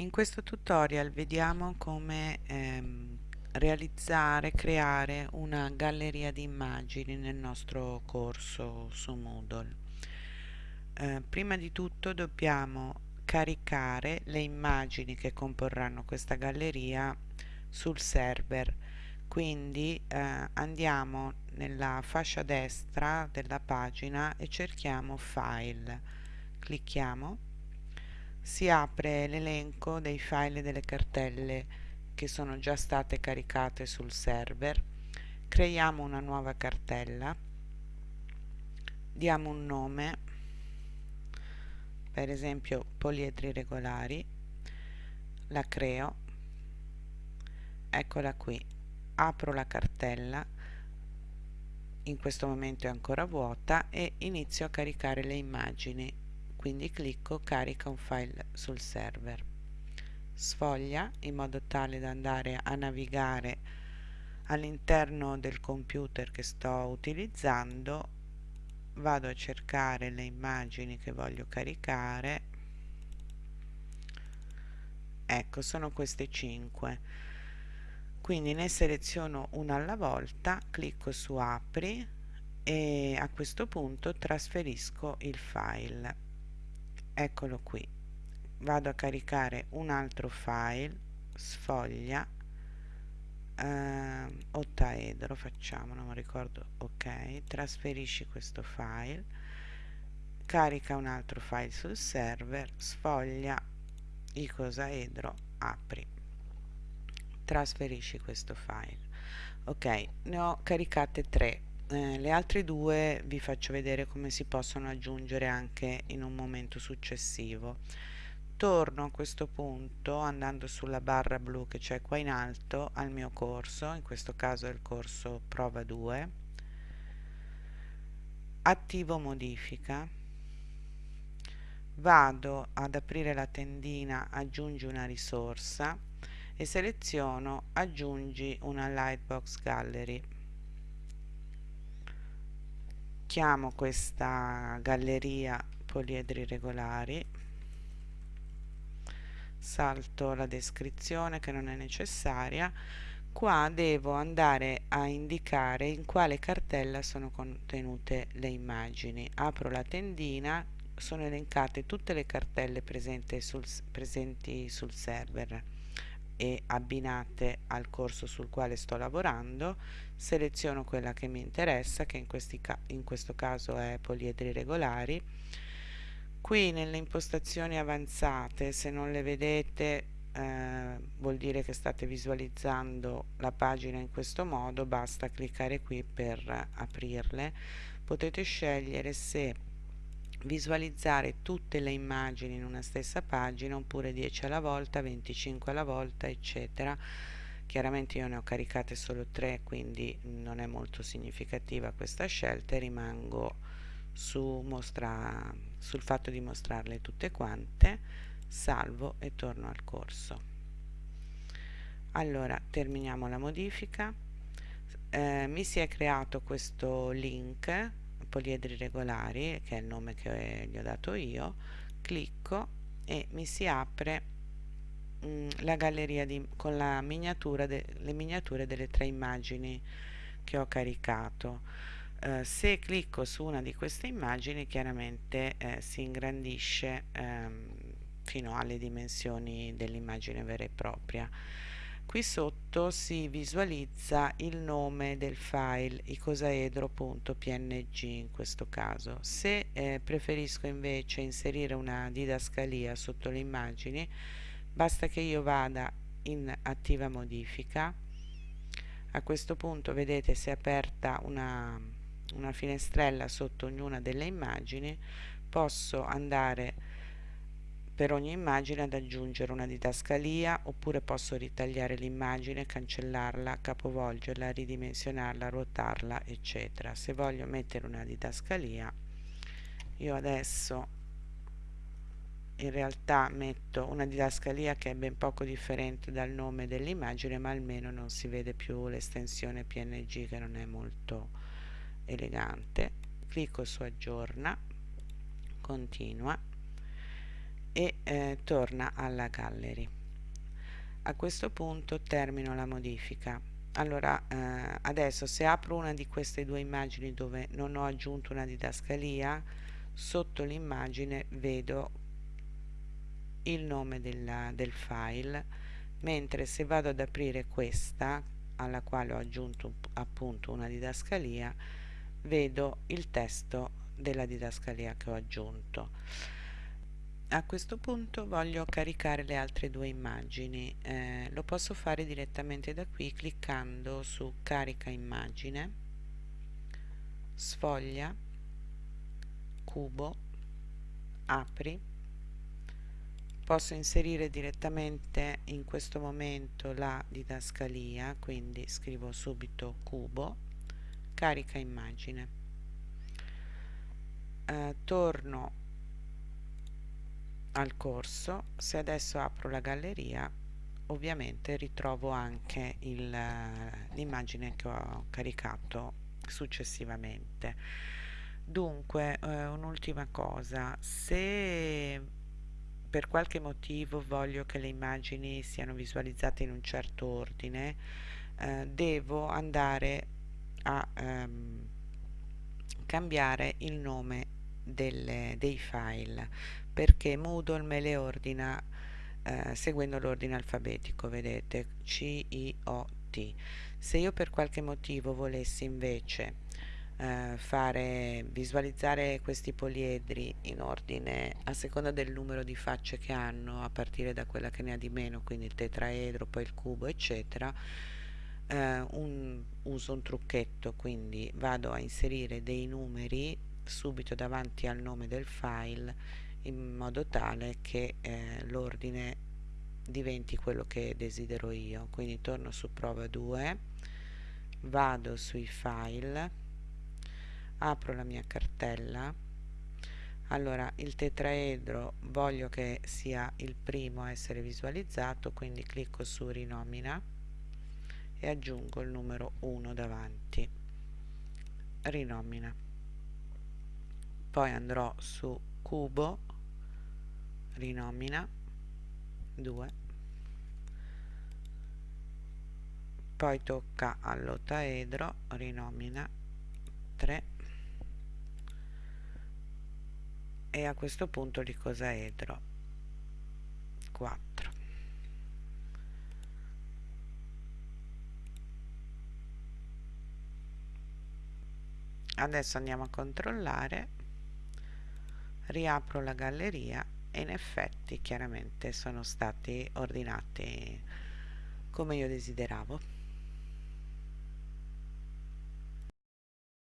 In questo tutorial vediamo come ehm, realizzare, creare una galleria di immagini nel nostro corso su Moodle. Eh, prima di tutto dobbiamo caricare le immagini che comporranno questa galleria sul server. Quindi eh, andiamo nella fascia destra della pagina e cerchiamo file. Clicchiamo si apre l'elenco dei file delle cartelle che sono già state caricate sul server. Creiamo una nuova cartella. Diamo un nome per esempio poliedri regolari. La creo. Eccola qui. Apro la cartella. In questo momento è ancora vuota e inizio a caricare le immagini quindi clicco carica un file sul server. Sfoglia in modo tale da andare a navigare all'interno del computer che sto utilizzando. Vado a cercare le immagini che voglio caricare. Ecco sono queste 5 quindi ne seleziono una alla volta clicco su apri e a questo punto trasferisco il file eccolo qui. Vado a caricare un altro file sfoglia eh, ottaedro facciamo non mi ricordo ok trasferisci questo file carica un altro file sul server sfoglia icosaedro apri. Trasferisci questo file. Ok ne ho caricate tre eh, le altre due vi faccio vedere come si possono aggiungere anche in un momento successivo. Torno a questo punto andando sulla barra blu che c'è qua in alto al mio corso in questo caso è il corso prova 2 attivo modifica. Vado ad aprire la tendina aggiungi una risorsa e seleziono aggiungi una lightbox gallery chiamo questa galleria poliedri regolari. Salto la descrizione che non è necessaria. Qua devo andare a indicare in quale cartella sono contenute le immagini. Apro la tendina sono elencate tutte le cartelle sul, presenti sul server e abbinate al corso sul quale sto lavorando seleziono quella che mi interessa che in, ca in questo caso è poliedri regolari. Qui nelle impostazioni avanzate se non le vedete eh, vuol dire che state visualizzando la pagina in questo modo basta cliccare qui per aprirle. Potete scegliere se visualizzare tutte le immagini in una stessa pagina oppure 10 alla volta, 25 alla volta eccetera. Chiaramente io ne ho caricate solo 3 quindi non è molto significativa questa scelta e rimango su mostra, sul fatto di mostrarle tutte quante salvo e torno al corso. Allora terminiamo la modifica. Eh, mi si è creato questo link poliedri regolari che è il nome che gli ho dato io clicco e mi si apre mm, la galleria di, con la miniatura de, le miniature delle tre immagini che ho caricato. Eh, se clicco su una di queste immagini chiaramente eh, si ingrandisce ehm, fino alle dimensioni dell'immagine vera e propria qui sotto si visualizza il nome del file icosaedro.png in questo caso. Se eh, preferisco invece inserire una didascalia sotto le immagini basta che io vada in attiva modifica. A questo punto vedete si è aperta una, una finestrella sotto ognuna delle immagini. Posso andare per ogni immagine ad aggiungere una didascalia oppure posso ritagliare l'immagine, cancellarla, capovolgerla, ridimensionarla, ruotarla eccetera. Se voglio mettere una didascalia io adesso in realtà metto una didascalia che è ben poco differente dal nome dell'immagine ma almeno non si vede più l'estensione png che non è molto elegante clicco su aggiorna continua e eh, torna alla gallery. A questo punto termino la modifica. Allora eh, adesso se apro una di queste due immagini dove non ho aggiunto una didascalia sotto l'immagine vedo il nome della, del file mentre se vado ad aprire questa alla quale ho aggiunto appunto una didascalia vedo il testo della didascalia che ho aggiunto a questo punto voglio caricare le altre due immagini eh, lo posso fare direttamente da qui cliccando su carica immagine sfoglia cubo apri. Posso inserire direttamente in questo momento la didascalia quindi scrivo subito cubo carica immagine. Eh, torno al corso. Se adesso apro la galleria ovviamente ritrovo anche l'immagine che ho caricato successivamente. Dunque eh, un'ultima cosa. Se per qualche motivo voglio che le immagini siano visualizzate in un certo ordine eh, devo andare a ehm, cambiare il nome delle, dei file perché Moodle me le ordina eh, seguendo l'ordine alfabetico vedete C I O T. Se io per qualche motivo volessi invece eh, fare visualizzare questi poliedri in ordine a seconda del numero di facce che hanno a partire da quella che ne ha di meno quindi il tetraedro poi il cubo eccetera eh, un, uso un trucchetto quindi vado a inserire dei numeri subito davanti al nome del file in modo tale che eh, l'ordine diventi quello che desidero io. Quindi torno su prova 2 vado sui file apro la mia cartella. Allora il tetraedro voglio che sia il primo a essere visualizzato quindi clicco su rinomina e aggiungo il numero 1 davanti. Rinomina poi andrò su cubo rinomina 2 poi tocca all'ottaedro rinomina 3 e a questo punto l'icosaedro 4 adesso andiamo a controllare riapro la galleria e in effetti chiaramente sono stati ordinati come io desideravo